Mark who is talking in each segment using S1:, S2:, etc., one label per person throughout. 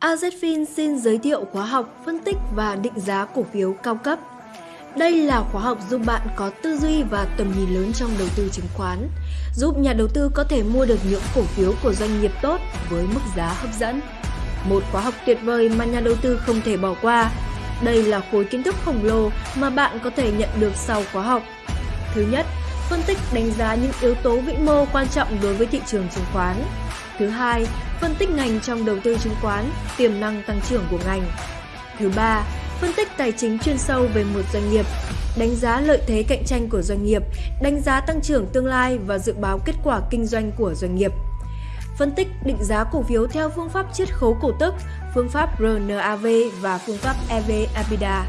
S1: AZFIN xin giới thiệu khóa học phân tích và định giá cổ phiếu cao cấp. Đây là khóa học giúp bạn có tư duy và tầm nhìn lớn trong đầu tư chứng khoán, giúp nhà đầu tư có thể mua được những cổ phiếu của doanh nghiệp tốt với mức giá hấp dẫn. Một khóa học tuyệt vời mà nhà đầu tư không thể bỏ qua. Đây là khối kiến thức khổng lồ mà bạn có thể nhận được sau khóa học. Thứ nhất, phân tích đánh giá những yếu tố vĩ mô quan trọng đối với thị trường chứng khoán. Thứ hai, phân tích ngành trong đầu tư chứng khoán, tiềm năng tăng trưởng của ngành. Thứ ba, phân tích tài chính chuyên sâu về một doanh nghiệp, đánh giá lợi thế cạnh tranh của doanh nghiệp, đánh giá tăng trưởng tương lai và dự báo kết quả kinh doanh của doanh nghiệp. Phân tích định giá cổ phiếu theo phương pháp chiết khấu cổ tức, phương pháp RNAV và phương pháp EV-EBITDA.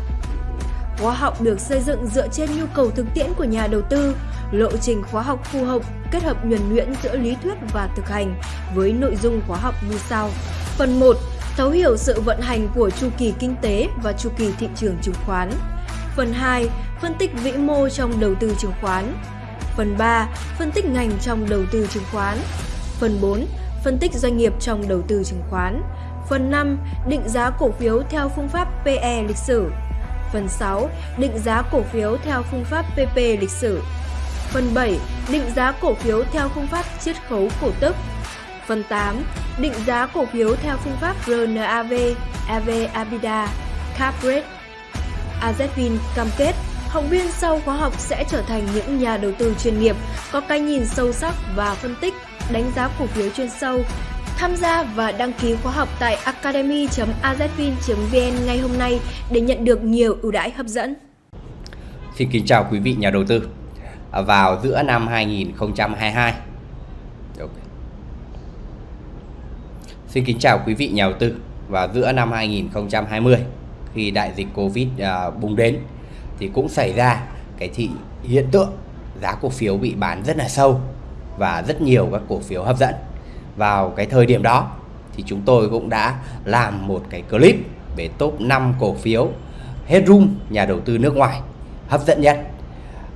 S1: Khóa học được xây dựng dựa trên nhu cầu thực tiễn của nhà đầu tư, lộ trình khóa học phù hợp, kết hợp nhuần nhuyễn giữa lý thuyết và thực hành với nội dung khóa học như sau. Phần 1. Thấu hiểu sự vận hành của chu kỳ kinh tế và chu kỳ thị trường chứng khoán. Phần 2. Phân tích vĩ mô trong đầu tư chứng khoán. Phần 3. Phân tích ngành trong đầu tư chứng khoán. Phần 4. Phân tích doanh nghiệp trong đầu tư chứng khoán. Phần 5. Định giá cổ phiếu theo phương pháp PE lịch sử. Phần 6. Định giá cổ phiếu theo phương pháp PP lịch sử. Phần 7. Định giá cổ phiếu theo phương pháp chiết khấu cổ tức. Phần 8. Định giá cổ phiếu theo phương pháp RNAV, EV Abida, Cap Rate. AZFIN cam kết học viên sau khóa học sẽ trở thành những nhà đầu tư chuyên nghiệp, có cái nhìn sâu sắc và phân tích, đánh giá cổ phiếu chuyên sâu. Tham gia và đăng ký khóa học tại academy.azfin.vn ngay hôm nay để nhận được nhiều ưu đãi hấp dẫn.
S2: Xin kính chào quý vị nhà đầu tư vào giữa năm 2022. Okay. Xin kính chào quý vị nhà đầu tư vào giữa năm 2020 khi đại dịch Covid uh, bùng đến thì cũng xảy ra cái thị hiện tượng giá cổ phiếu bị bán rất là sâu và rất nhiều các cổ phiếu hấp dẫn. Vào cái thời điểm đó thì chúng tôi cũng đã làm một cái clip về top 5 cổ phiếu headroom nhà đầu tư nước ngoài hấp dẫn nhất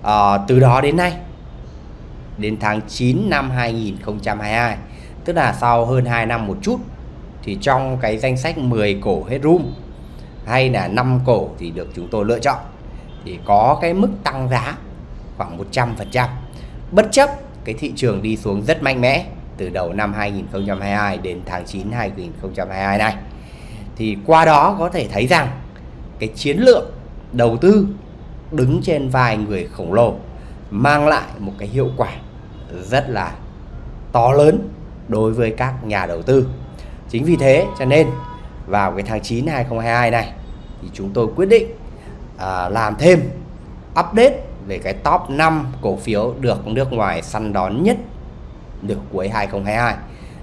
S2: à, từ đó đến nay đến tháng 9 năm 2022 tức là sau hơn 2 năm một chút thì trong cái danh sách 10 cổ headroom hay là 5 cổ thì được chúng tôi lựa chọn thì có cái mức tăng giá khoảng 100% bất chấp cái thị trường đi xuống rất mạnh mẽ từ đầu năm 2022 đến tháng 9 2022 này thì qua đó có thể thấy rằng cái chiến lược đầu tư đứng trên vai người khổng lồ mang lại một cái hiệu quả rất là to lớn đối với các nhà đầu tư. Chính vì thế cho nên vào cái tháng 9 2022 này thì chúng tôi quyết định à, làm thêm update về cái top 5 cổ phiếu được nước ngoài săn đón nhất được cuối 2022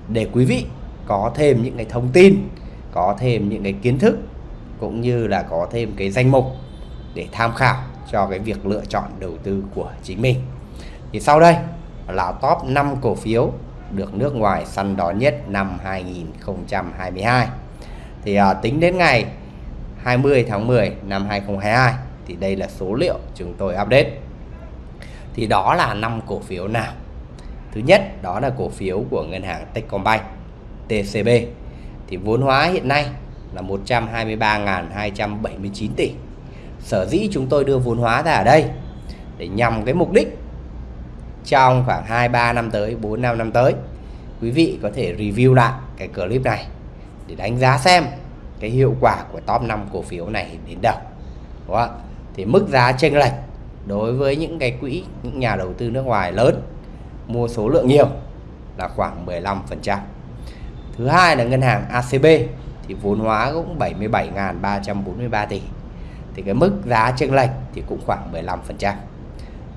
S2: để quý vị có thêm những cái thông tin, có thêm những cái kiến thức cũng như là có thêm cái danh mục để tham khảo cho cái việc lựa chọn đầu tư của chính mình. Thì sau đây là top 5 cổ phiếu được nước ngoài săn đón nhất năm 2022. Thì à, tính đến ngày 20 tháng 10 năm 2022 thì đây là số liệu chúng tôi update. Thì đó là 5 cổ phiếu nào? Thứ nhất đó là cổ phiếu của ngân hàng Techcombank TCB. Thì vốn hóa hiện nay là 123.279 tỷ sở dĩ chúng tôi đưa vốn hóa ra ở đây để nhằm cái mục đích trong khoảng 2-3 năm tới 4 5 năm tới, quý vị có thể review lại cái clip này để đánh giá xem cái hiệu quả của top 5 cổ phiếu này đến đâu. Đúng không? thì mức giá chênh lệch đối với những cái quỹ, những nhà đầu tư nước ngoài lớn, mua số lượng nhiều là khoảng 15% thứ hai là ngân hàng ACB thì vốn hóa cũng 77.343 tỷ thì cái mức giá chênh lệch thì cũng khoảng 15%.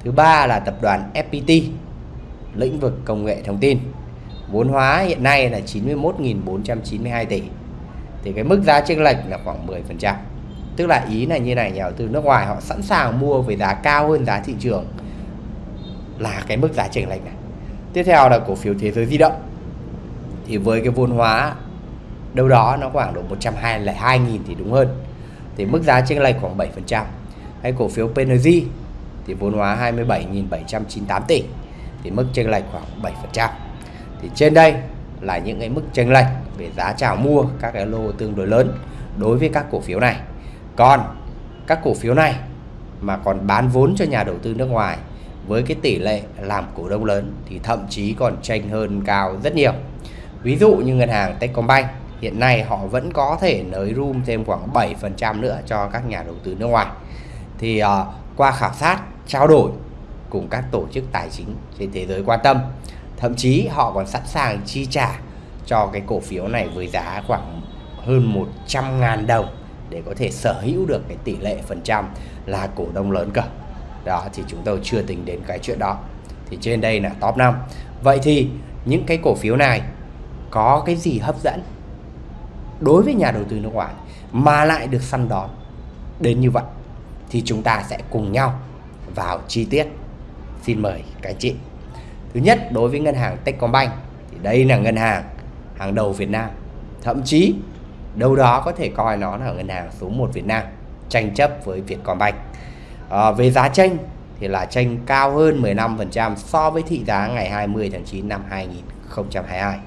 S2: Thứ ba là tập đoàn FPT, lĩnh vực công nghệ thông tin. Vốn hóa hiện nay là 91.492 tỷ. Thì cái mức giá chênh lệch là khoảng 10%. Tức là ý là như này, nhà đầu tư nước ngoài họ sẵn sàng mua với giá cao hơn giá thị trường là cái mức giá chênh lệch này. Tiếp theo là cổ phiếu thế giới di động. Thì với cái vốn hóa đâu đó nó khoảng độ 122.000 thì đúng hơn thì mức giá chênh lệch khoảng 7%. Hay cổ phiếu PNG thì vốn hóa 27.798 tỷ, thì mức chênh lệch khoảng 7%. Thì trên đây là những cái mức chênh lệch về giá chào mua các cái lô tương đối lớn đối với các cổ phiếu này. Còn các cổ phiếu này mà còn bán vốn cho nhà đầu tư nước ngoài với cái tỷ lệ làm cổ đông lớn thì thậm chí còn tranh hơn cao rất nhiều. Ví dụ như ngân hàng Techcombank hiện nay họ vẫn có thể nới room thêm khoảng 7% nữa cho các nhà đầu tư nước ngoài. Thì uh, qua khảo sát, trao đổi cùng các tổ chức tài chính trên thế giới quan tâm, thậm chí họ còn sẵn sàng chi trả cho cái cổ phiếu này với giá khoảng hơn 100.000 đồng để có thể sở hữu được cái tỷ lệ phần trăm là cổ đông lớn cơ. Đó thì chúng tôi chưa tính đến cái chuyện đó. Thì trên đây là top 5. Vậy thì những cái cổ phiếu này có cái gì hấp dẫn đối với nhà đầu tư nước ngoài mà lại được săn đón đến như vậy thì chúng ta sẽ cùng nhau vào chi tiết. Xin mời các anh chị. Thứ nhất đối với ngân hàng Techcombank thì đây là ngân hàng hàng đầu Việt Nam. Thậm chí đâu đó có thể coi nó là ngân hàng số 1 Việt Nam tranh chấp với Vietcombank. À, về giá tranh thì là tranh cao hơn 15% so với thị giá ngày 20 tháng 9 năm 2022.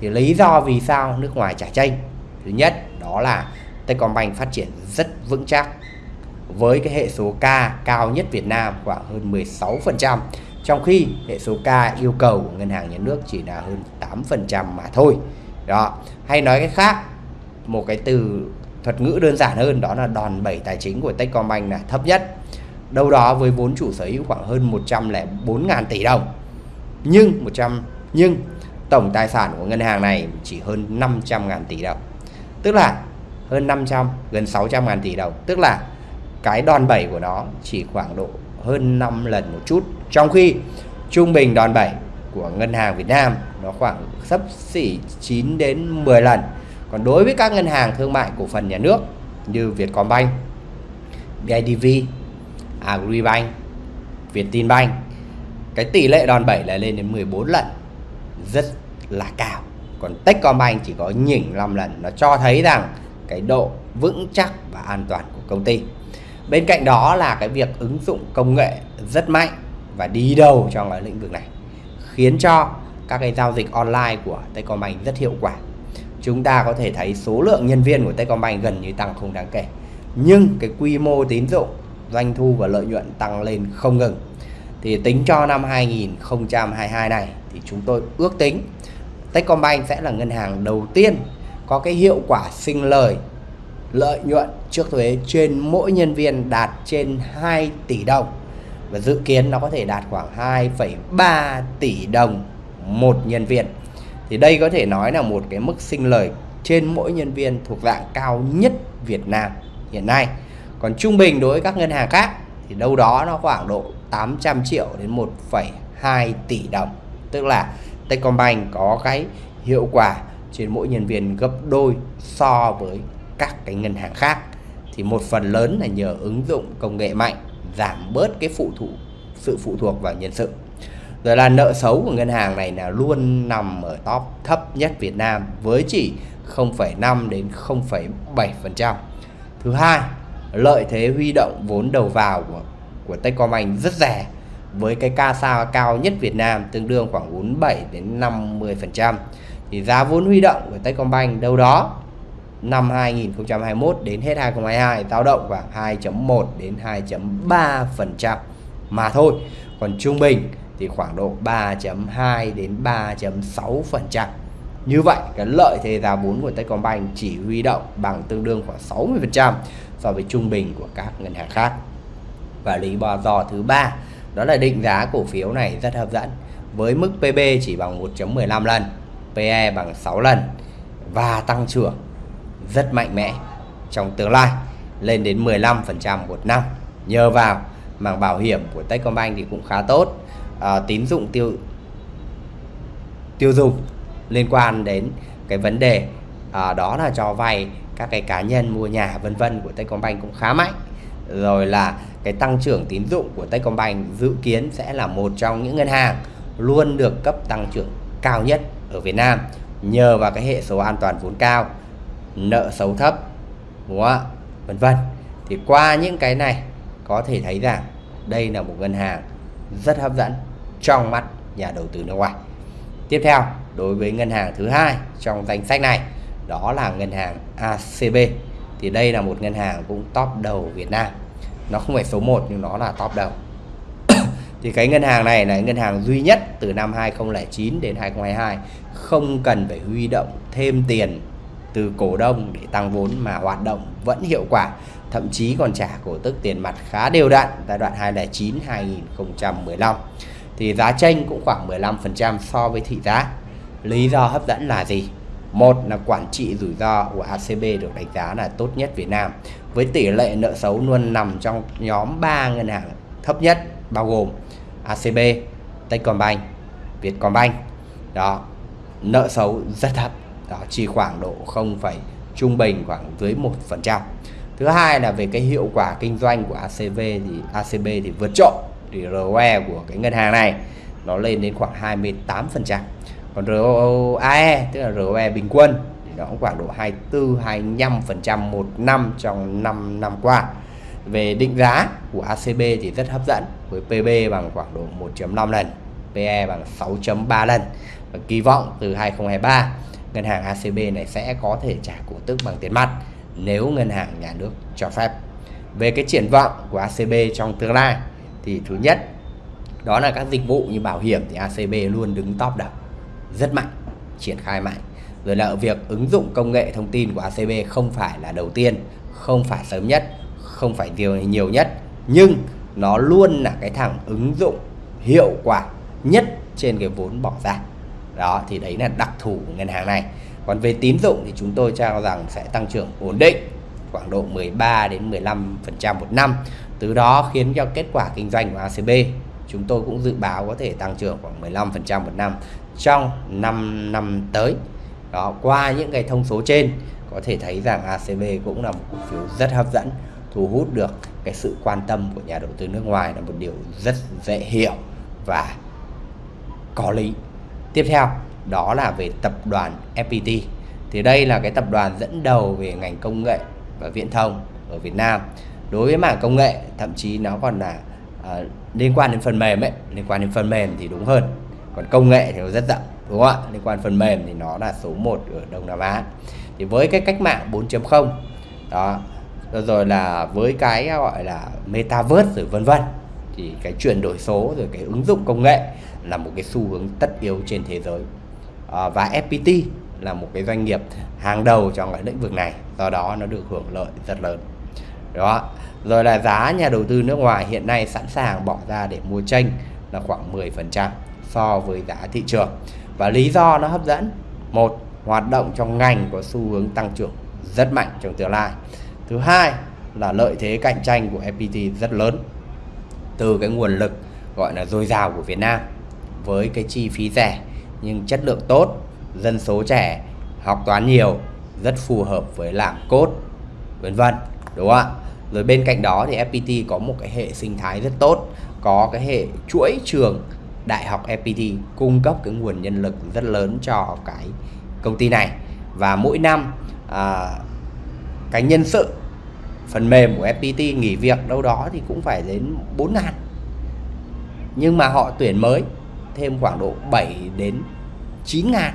S2: Thì lý do vì sao nước ngoài trả tranh? Thứ nhất đó là Techcombank phát triển rất vững chắc với cái hệ số K cao nhất Việt Nam khoảng hơn 16% trong khi hệ số K yêu cầu của ngân hàng nhà nước chỉ là hơn 8% mà thôi. Đó, hay nói cái khác, một cái từ thuật ngữ đơn giản hơn đó là đòn bẩy tài chính của Techcombank là thấp nhất. Đâu đó với vốn chủ sở hữu khoảng hơn 104.000 tỷ đồng. Nhưng 100 nhưng tổng tài sản của ngân hàng này chỉ hơn 500.000 tỷ đồng. Tức là hơn 500 gần 600 ngàn tỷ đồng, tức là cái đòn bẩy của nó chỉ khoảng độ hơn 5 lần một chút. Trong khi trung bình đòn bẩy của ngân hàng Việt Nam nó khoảng sấp xỉ 9 đến 10 lần. Còn đối với các ngân hàng thương mại cổ phần nhà nước như Vietcombank, BIDV, Agribank, Vietinbank cái tỷ lệ đòn bẩy là lên đến 14 lần. Rất là cao còn Techcombank chỉ có nhỉnh 5 lần nó cho thấy rằng cái độ vững chắc và an toàn của công ty bên cạnh đó là cái việc ứng dụng công nghệ rất mạnh và đi đầu trong cái lĩnh vực này khiến cho các cái giao dịch online của Techcombank rất hiệu quả chúng ta có thể thấy số lượng nhân viên của Techcombank gần như tăng không đáng kể. Nhưng cái quy mô tín dụng, doanh thu và lợi nhuận tăng lên không ngừng. Thì tính cho năm 2022 này thì chúng tôi ước tính Techcombank sẽ là ngân hàng đầu tiên có cái hiệu quả sinh lời lợi nhuận trước thuế trên mỗi nhân viên đạt trên 2 tỷ đồng. Và dự kiến nó có thể đạt khoảng 2,3 tỷ đồng một nhân viên. Thì đây có thể nói là một cái mức sinh lời trên mỗi nhân viên thuộc dạng cao nhất Việt Nam hiện nay. Còn trung bình đối với các ngân hàng khác thì đâu đó nó khoảng độ 800 triệu đến 1,2 tỷ đồng. Tức là Techcombank có cái hiệu quả trên mỗi nhân viên gấp đôi so với các cái ngân hàng khác. Thì một phần lớn là nhờ ứng dụng công nghệ mạnh giảm bớt cái phụ thuộc sự phụ thuộc vào nhân sự. Rồi là nợ xấu của ngân hàng này là luôn nằm ở top thấp nhất Việt Nam với chỉ 0,5 đến 0,7%. Thứ hai, lợi thế huy động vốn đầu vào của của Techcombank rất rẻ với cái CASA cao nhất Việt Nam tương đương khoảng 47 đến 50%. Thì giá vốn huy động của Techcombank đâu đó năm 2021 đến hết 2022 dao động khoảng 2.1 đến 2.3% mà thôi. Còn trung bình thì khoảng độ 3.2 đến 3.6%. Như vậy, cái lợi thế giá vốn của Techcombank chỉ huy động bằng tương đương khoảng 60% so với trung bình của các ngân hàng khác. Và lý do thứ ba đó là định giá cổ phiếu này rất hấp dẫn. Với mức PB chỉ bằng 1.15 lần, PE bằng 6 lần và tăng trưởng rất mạnh mẽ trong tương lai lên đến 15% một năm. Nhờ vào mảng bảo hiểm của Techcombank thì cũng khá tốt. À, tín dụng tiêu tiêu dùng liên quan đến cái vấn đề à, đó là cho vay các cái cá nhân mua nhà vân vân của Techcombank cũng khá mạnh. Rồi là cái tăng trưởng tín dụng của Techcombank dự kiến sẽ là một trong những ngân hàng luôn được cấp tăng trưởng cao nhất ở Việt Nam, nhờ vào cái hệ số an toàn vốn cao, nợ xấu thấp, đúng không ạ? Vân vân. Thì qua những cái này, có thể thấy rằng đây là một ngân hàng rất hấp dẫn trong mắt nhà đầu tư nước ngoài. Tiếp theo, đối với ngân hàng thứ hai trong danh sách này, đó là ngân hàng ACB thì đây là một ngân hàng cũng top đầu Việt Nam nó không phải số 1 nhưng nó là top đầu. Thì cái ngân hàng này là ngân hàng duy nhất từ năm 2009 đến 2022 không cần phải huy động thêm tiền từ cổ đông để tăng vốn mà hoạt động vẫn hiệu quả. Thậm chí còn trả cổ tức tiền mặt khá đều đặn giai đoạn 2009 2015 thì giá tranh cũng khoảng 15% so với thị giá. Lý do hấp dẫn là gì? Một là quản trị rủi ro của ACB được đánh giá là tốt nhất Việt Nam với tỷ lệ nợ xấu luôn nằm trong nhóm 3 ngân hàng thấp nhất bao gồm ACB, Techcombank, Vietcombank. Đó, nợ xấu rất thấp, đó chỉ khoảng độ 0, trung bình khoảng dưới 1%. Thứ hai là về cái hiệu quả kinh doanh của ACB thì ACB thì vượt trội thì ROE của cái ngân hàng này nó lên đến khoảng 28% còn ROAE tức là ROE bình quân, thì nó cũng khoảng độ 24 25% một năm trong 5 năm qua. Về định giá của ACB thì rất hấp dẫn, với PB bằng khoảng độ 1.5 lần PE bằng 6.3 lần. Và kỳ vọng từ 2023 ngân hàng ACB này sẽ có thể trả cổ tức bằng tiền mặt nếu ngân hàng nhà nước cho phép. Về cái triển vọng của ACB trong tương lai thì thứ nhất, đó là các dịch vụ như bảo hiểm thì ACB luôn đứng top đầu rất mạnh, triển khai mạnh. Rồi là việc ứng dụng công nghệ thông tin của ACB không phải là đầu tiên, không phải sớm nhất, không phải nhiều nhiều nhất, nhưng nó luôn là cái thằng ứng dụng hiệu quả nhất trên cái vốn bỏ ra. Đó, thì đấy là đặc thù của ngân hàng này. Còn về tín dụng thì chúng tôi cho rằng sẽ tăng trưởng ổn định khoảng độ 13 đến 15% một năm. Từ đó khiến cho kết quả kinh doanh của ACB chúng tôi cũng dự báo có thể tăng trưởng khoảng 15% một năm trong 5 năm tới. Đó, qua những cái thông số trên có thể thấy rằng ACB cũng là một cổ phiếu rất hấp dẫn, thu hút được cái sự quan tâm của nhà đầu tư nước ngoài là một điều rất dễ hiểu và có lý. Tiếp theo đó là về tập đoàn FPT. Thì đây là cái tập đoàn dẫn đầu về ngành công nghệ và viễn thông ở Việt Nam. Đối với mảng công nghệ, thậm chí nó còn là uh, liên quan đến phần mềm ấy, liên quan đến phần mềm thì đúng hơn còn công nghệ thì nó rất rộng đúng không ạ? Liên quan phần mềm thì nó là số 1 ở Đông Nam Á. Thì với cái cách mạng 4.0 đó rồi là với cái gọi là metaverse rồi vân vân thì cái chuyển đổi số rồi cái ứng dụng công nghệ là một cái xu hướng tất yếu trên thế giới. À, và FPT là một cái doanh nghiệp hàng đầu trong cái lĩnh vực này do đó nó được hưởng lợi rất lớn. Đó rồi là giá nhà đầu tư nước ngoài hiện nay sẵn sàng bỏ ra để mua tranh là khoảng 10% so với giá thị trường. Và lý do nó hấp dẫn, một, hoạt động trong ngành có xu hướng tăng trưởng rất mạnh trong tương lai. Thứ hai là lợi thế cạnh tranh của FPT rất lớn từ cái nguồn lực gọi là dồi dào của Việt Nam với cái chi phí rẻ nhưng chất lượng tốt, dân số trẻ, học toán nhiều, rất phù hợp với làm cốt, vân vân, đúng không ạ? Rồi bên cạnh đó thì FPT có một cái hệ sinh thái rất tốt, có cái hệ chuỗi trường đại học FPT cung cấp cái nguồn nhân lực rất lớn cho cái công ty này. Và mỗi năm à, cái nhân sự phần mềm của FPT nghỉ việc đâu đó thì cũng phải đến 4 ngàn. Nhưng mà họ tuyển mới thêm khoảng độ 7 đến 9 ngàn.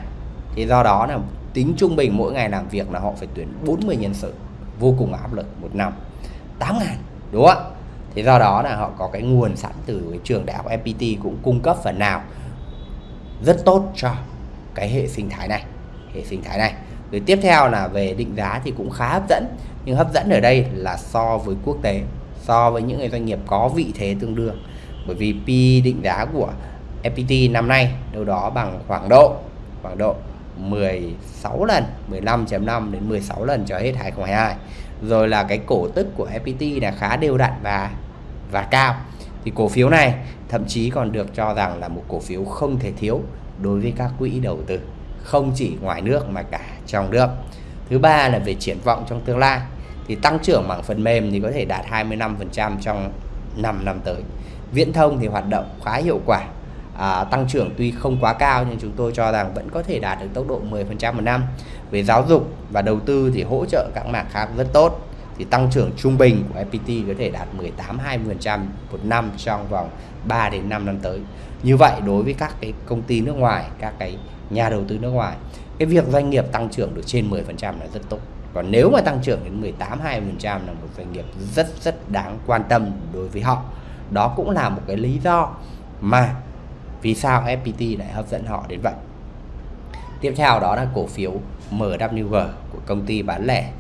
S2: Thì do đó là tính trung bình mỗi ngày làm việc là họ phải tuyển 40 nhân sự. Vô cùng áp lực một năm. 8 ngàn đúng không ạ? Thì do đó là họ có cái nguồn sẵn từ cái trường đại học FPT cũng cung cấp phần nào rất tốt cho cái hệ sinh thái này, hệ sinh thái này. Rồi tiếp theo là về định giá thì cũng khá hấp dẫn, nhưng hấp dẫn ở đây là so với quốc tế, so với những cái doanh nghiệp có vị thế tương đương. Bởi vì P định giá của FPT năm nay đâu đó bằng khoảng độ khoảng độ 16 lần 15.5 đến 16 lần cho hết 2022 rồi là cái cổ tức của FPT là khá đều đặn và và cao. Thì cổ phiếu này thậm chí còn được cho rằng là một cổ phiếu không thể thiếu đối với các quỹ đầu tư không chỉ ngoài nước mà cả trong nước. Thứ ba là về triển vọng trong tương lai. Thì tăng trưởng bằng phần mềm thì có thể đạt 25% trong 5 năm tới. Viễn thông thì hoạt động khá hiệu quả. À, tăng trưởng tuy không quá cao nhưng chúng tôi cho rằng vẫn có thể đạt được tốc độ 10% một năm. Về giáo dục và đầu tư thì hỗ trợ các mảng khác rất tốt thì tăng trưởng trung bình của FPT có thể đạt 18-20% một năm trong vòng 3 đến 5 năm tới. Như vậy đối với các cái công ty nước ngoài, các cái nhà đầu tư nước ngoài, cái việc doanh nghiệp tăng trưởng được trên 10% là rất tốt. Còn nếu mà tăng trưởng đến 18 20% là một doanh nghiệp rất rất đáng quan tâm đối với họ. Đó cũng là một cái lý do mà vì sao FPT lại hấp dẫn họ đến vậy. Tiếp theo đó là cổ phiếu MWG của công ty bán lẻ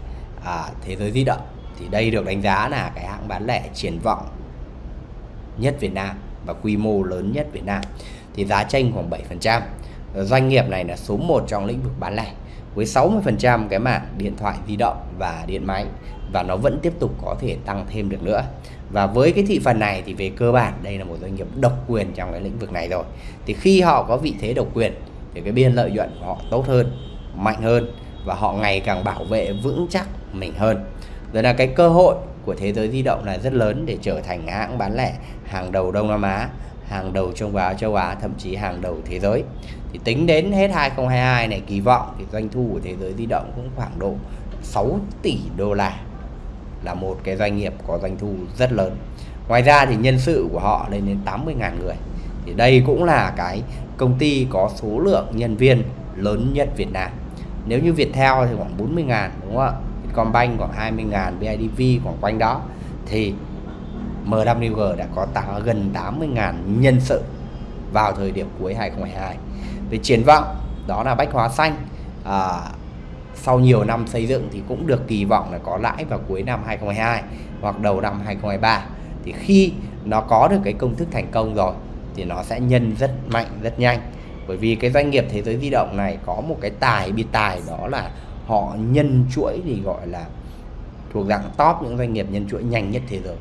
S2: à, Thế giới di động. Thì đây được đánh giá là cái hãng bán lẻ triển vọng nhất Việt Nam và quy mô lớn nhất Việt Nam. Thì giá tranh khoảng 7%. Ờ, doanh nghiệp này là số 1 trong lĩnh vực bán lẻ với 60% cái mảng điện thoại di động và điện máy và nó vẫn tiếp tục có thể tăng thêm được nữa. Và với cái thị phần này thì về cơ bản đây là một doanh nghiệp độc quyền trong cái lĩnh vực này rồi. Thì khi họ có vị thế độc quyền thì cái biên lợi nhuận của họ tốt hơn, mạnh hơn và họ ngày càng bảo vệ vững chắc mình hơn. Rồi là cái cơ hội của thế giới di động là rất lớn để trở thành hãng bán lẻ hàng đầu Đông Nam Á, hàng đầu trong Á, châu Á, thậm chí hàng đầu thế giới. Thì tính đến hết 2022 này kỳ vọng thì doanh thu của thế giới di động cũng khoảng độ 6 tỷ đô la là một cái doanh nghiệp có doanh thu rất lớn. Ngoài ra thì nhân sự của họ lên đến 80.000 người. Thì đây cũng là cái công ty có số lượng nhân viên lớn nhất Việt Nam. Nếu như Viettel thì khoảng 40.000 đúng không ạ? Vietcombank khoảng 20.000, BIDV khoảng quanh đó. Thì MWG đã có tăng gần 80.000 nhân sự vào thời điểm cuối 2022. Về triển vọng đó là bách hóa xanh à, sau nhiều năm xây dựng thì cũng được kỳ vọng là có lãi vào cuối năm 2022 hoặc đầu năm 2023 thì khi nó có được cái công thức thành công rồi thì nó sẽ nhân rất mạnh rất nhanh bởi vì cái doanh nghiệp thế giới di động này có một cái tài biệt tài đó là họ nhân chuỗi thì gọi là thuộc dạng top những doanh nghiệp nhân chuỗi nhanh nhất thế giới.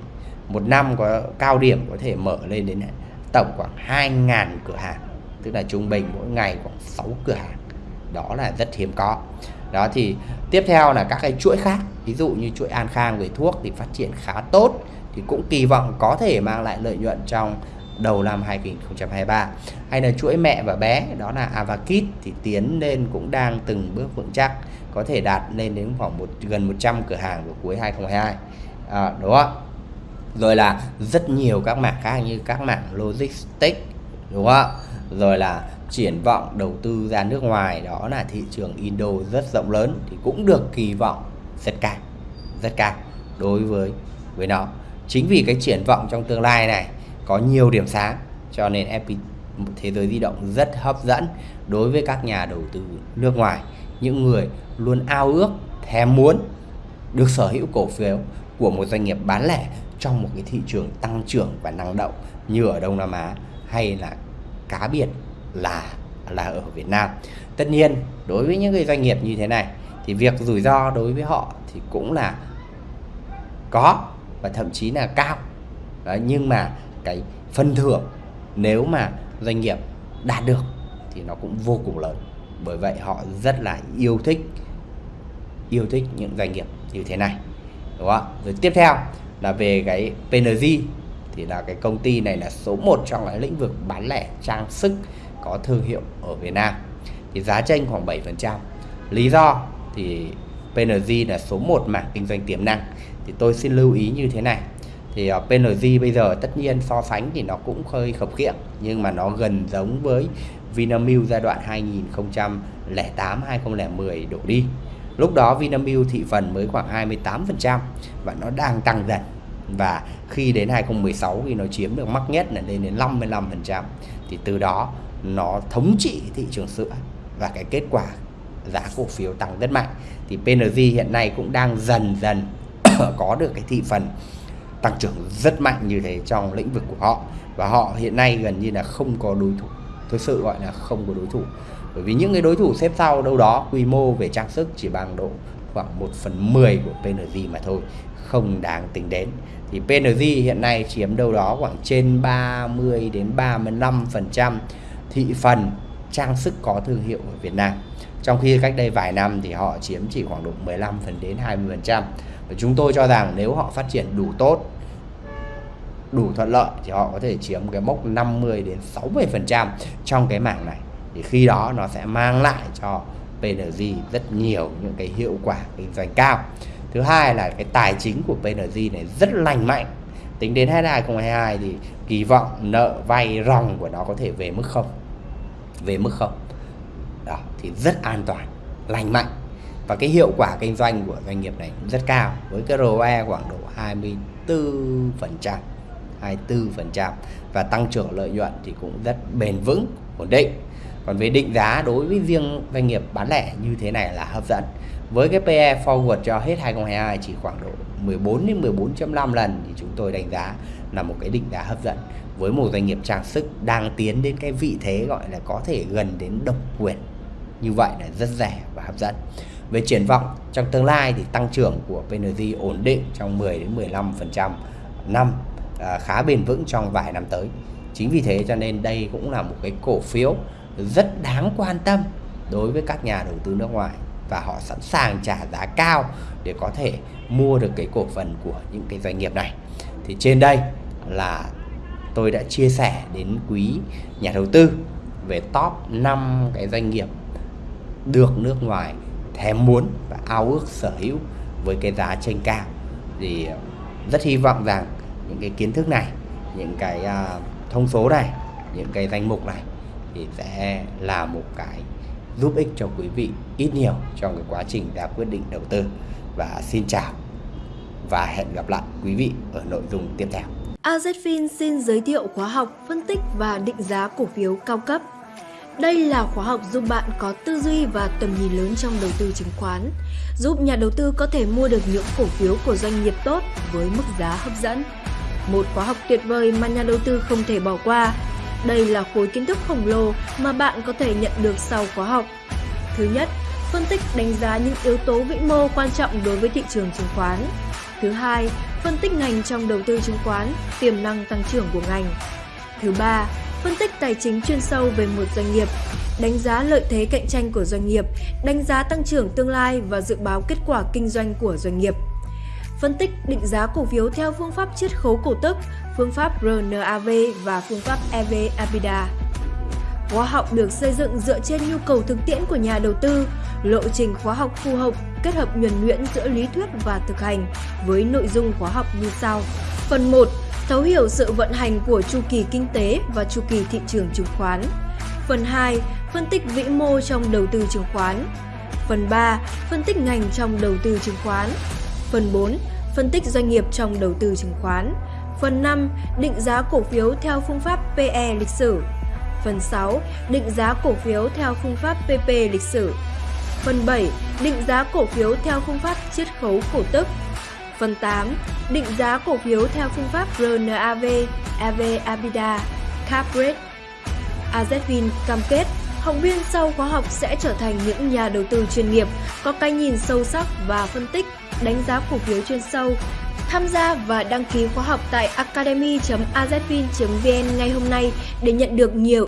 S2: Một năm có cao điểm có thể mở lên đến tổng khoảng 2.000 cửa hàng, tức là trung bình mỗi ngày khoảng 6 cửa hàng. Đó là rất hiếm có. Đó thì tiếp theo là các cái chuỗi khác, ví dụ như chuỗi An Khang về thuốc thì phát triển khá tốt, thì cũng kỳ vọng có thể mang lại lợi nhuận trong đầu năm 2023 hay là chuỗi mẹ và bé đó là Avakit thì tiến lên cũng đang từng bước vững chắc có thể đạt lên đến khoảng một gần 100 cửa hàng vào cuối 2022 à, đúng không rồi là rất nhiều các mảng khác như các mảng logistics đúng không rồi là triển vọng đầu tư ra nước ngoài đó là thị trường Indo rất rộng lớn thì cũng được kỳ vọng rất cao rất cao đối với với nó. Chính vì cái triển vọng trong tương lai này có nhiều điểm sáng cho nên FPT thế giới di động rất hấp dẫn đối với các nhà đầu tư nước ngoài những người luôn ao ước thèm muốn được sở hữu cổ phiếu của một doanh nghiệp bán lẻ trong một cái thị trường tăng trưởng và năng động như ở Đông Nam Á hay là cá biệt là là ở Việt Nam. Tất nhiên đối với những cái doanh nghiệp như thế này thì việc rủi ro đối với họ thì cũng là có và thậm chí là cao. Đấy, nhưng mà cái phân thưởng nếu mà doanh nghiệp đạt được thì nó cũng vô cùng lớn. Bởi vậy họ rất là yêu thích yêu thích những doanh nghiệp như thế này. Đúng không? Rồi tiếp theo là về cái PNG thì là cái công ty này là số 1 trong cái lĩnh vực bán lẻ trang sức có thương hiệu ở Việt Nam thì giá tranh khoảng 7% lý do thì PNG là số 1 mảng kinh doanh tiềm năng thì tôi xin lưu ý như thế này thì ờ, uh, PNG bây giờ tất nhiên so sánh thì nó cũng hơi khập khiễng nhưng mà nó gần giống với Vinamilk giai đoạn 2008 2010 đổ đi. Lúc đó Vinamilk thị phần mới khoảng 28% và nó đang tăng dần. Và khi đến 2016 thì nó chiếm được mắc nhất là lên đến 55% thì từ đó nó thống trị thị trường sữa và cái kết quả giá cổ phiếu tăng rất mạnh. Thì PNG hiện nay cũng đang dần dần có được cái thị phần tăng trưởng rất mạnh như thế trong lĩnh vực của họ. Và họ hiện nay gần như là không có đối thủ. Thực sự gọi là không có đối thủ. Bởi vì những cái đối thủ xếp sau đâu đó, quy mô về trang sức chỉ bằng độ khoảng 1 phần 10 của PNG mà thôi, không đáng tính đến. Thì PNG hiện nay chiếm đâu đó khoảng trên 30 đến 35 phần trăm thị phần trang sức có thương hiệu ở Việt Nam. Trong khi cách đây vài năm thì họ chiếm chỉ khoảng độ 15 phần đến 20 phần trăm và chúng tôi cho rằng nếu họ phát triển đủ tốt, đủ thuận lợi thì họ có thể chiếm cái mốc 50 đến 60 phần trăm trong cái mảng này. Thì khi đó nó sẽ mang lại cho PNG rất nhiều những cái hiệu quả kinh doanh cao. Thứ hai là cái tài chính của PNG này rất lành mạnh. Tính đến hết 2022 thì kỳ vọng nợ vay ròng của nó có thể về mức không? Về mức không? Đó, thì rất an toàn, lành mạnh và cái hiệu quả kinh doanh của doanh nghiệp này cũng rất cao, với cái ROE khoảng độ 24% 24% và tăng trưởng lợi nhuận thì cũng rất bền vững, ổn định. Còn về định giá đối với riêng doanh nghiệp bán lẻ như thế này là hấp dẫn. Với cái PE forward cho hết 2022 chỉ khoảng độ 14 đến 14.5 lần thì chúng tôi đánh giá là một cái định giá hấp dẫn. Với một doanh nghiệp trang sức đang tiến đến cái vị thế gọi là có thể gần đến độc quyền. Như vậy là rất rẻ và hấp dẫn về triển vọng trong tương lai thì tăng trưởng của PNG ổn định trong 10 đến 15% năm à, khá bền vững trong vài năm tới. Chính vì thế cho nên đây cũng là một cái cổ phiếu rất đáng quan tâm đối với các nhà đầu tư nước ngoài và họ sẵn sàng trả giá cao để có thể mua được cái cổ phần của những cái doanh nghiệp này. Thì trên đây là tôi đã chia sẻ đến quý nhà đầu tư về top 5 cái doanh nghiệp được nước ngoài thèm muốn và ao ước sở hữu với cái giá trên cao thì rất hy vọng rằng những cái kiến thức này những cái uh, thông số này những cái danh mục này thì sẽ là một cái giúp ích cho quý vị ít nhiều trong cái quá trình ra quyết định đầu tư và xin chào và hẹn gặp lại quý vị ở nội dung tiếp theo.
S1: AZFIN xin giới thiệu khóa học phân tích và định giá cổ phiếu cao cấp. Đây là khóa học giúp bạn có tư duy và tầm nhìn lớn trong đầu tư chứng khoán, giúp nhà đầu tư có thể mua được những cổ phiếu của doanh nghiệp tốt với mức giá hấp dẫn. Một khóa học tuyệt vời mà nhà đầu tư không thể bỏ qua đây là khối kiến thức khổng lồ mà bạn có thể nhận được sau khóa học. Thứ nhất, phân tích đánh giá những yếu tố vĩ mô quan trọng đối với thị trường chứng khoán. Thứ hai, phân tích ngành trong đầu tư chứng khoán, tiềm năng tăng trưởng của ngành. Thứ ba, phân tích tài chính chuyên sâu về một doanh nghiệp, đánh giá lợi thế cạnh tranh của doanh nghiệp, đánh giá tăng trưởng tương lai và dự báo kết quả kinh doanh của doanh nghiệp. Phân tích định giá cổ phiếu theo phương pháp chiết khấu cổ tức, phương pháp RNAV và phương pháp EV/EBITDA. Khóa học được xây dựng dựa trên nhu cầu thực tiễn của nhà đầu tư, lộ trình khóa học phù hợp kết hợp nhuần nhuyễn giữa lý thuyết và thực hành với nội dung khóa học như sau. Phần 1. Thấu hiểu sự vận hành của chu kỳ kinh tế và chu kỳ thị trường chứng khoán. Phần 2. Phân tích vĩ mô trong đầu tư chứng khoán. Phần 3. Phân tích ngành trong đầu tư chứng khoán. Phần 4. Phân tích doanh nghiệp trong đầu tư chứng khoán. Phần 5. Định giá cổ phiếu theo phương pháp PE lịch sử. Phần 6. Định giá cổ phiếu theo phương pháp PP lịch sử. Phần 7. Định giá cổ phiếu theo phương pháp chiết khấu cổ tức. Phần 8. Định giá cổ phiếu theo phương pháp RNAV, EV Abida, Cap Rate. AZVIN cam kết học viên sau khóa học sẽ trở thành những nhà đầu tư chuyên nghiệp, có cái nhìn sâu sắc và phân tích, đánh giá cổ phiếu chuyên sâu Tham gia và đăng ký khóa học tại academy.azvin.vn ngay hôm nay để nhận được nhiều